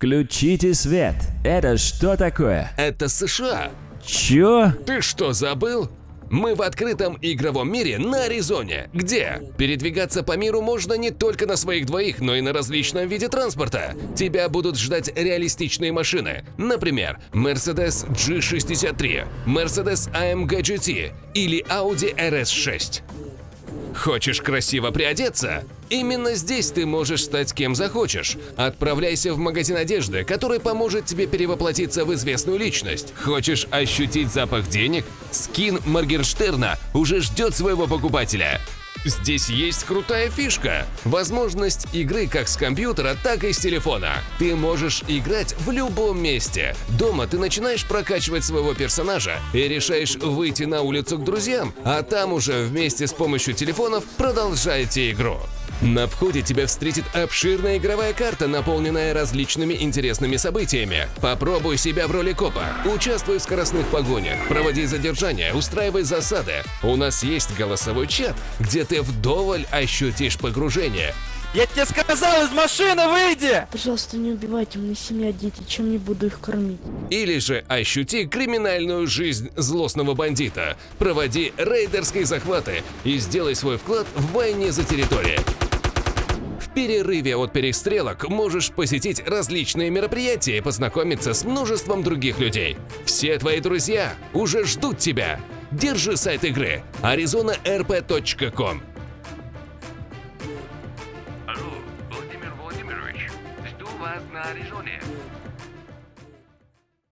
Включите свет. Это что такое? Это США. Чё? Ты что, забыл? Мы в открытом игровом мире на Аризоне, где передвигаться по миру можно не только на своих двоих, но и на различном виде транспорта. Тебя будут ждать реалистичные машины, например, Mercedes G63, Mercedes AMG GT или Audi RS6. Хочешь красиво приодеться? Именно здесь ты можешь стать кем захочешь. Отправляйся в магазин одежды, который поможет тебе перевоплотиться в известную личность. Хочешь ощутить запах денег? Скин Моргенштерна уже ждет своего покупателя. Здесь есть крутая фишка – возможность игры как с компьютера, так и с телефона. Ты можешь играть в любом месте. Дома ты начинаешь прокачивать своего персонажа и решаешь выйти на улицу к друзьям, а там уже вместе с помощью телефонов продолжаете игру. На входе тебя встретит обширная игровая карта, наполненная различными интересными событиями. Попробуй себя в роли копа, участвуй в скоростных погонях, проводи задержания, устраивай засады. У нас есть голосовой чат, где ты вдоволь ощутишь погружение. Я тебе сказал, из машины выйди! Пожалуйста, не убивайте, у меня семья, дети, чем не буду их кормить? Или же ощути криминальную жизнь злостного бандита, проводи рейдерские захваты и сделай свой вклад в войне за территорию. Перерыве от перестрелок можешь посетить различные мероприятия и познакомиться с множеством других людей. Все твои друзья уже ждут тебя. Держи сайт игры arizonarp.com. Алло, Владимир Владимирович, жду вас на Аризоне.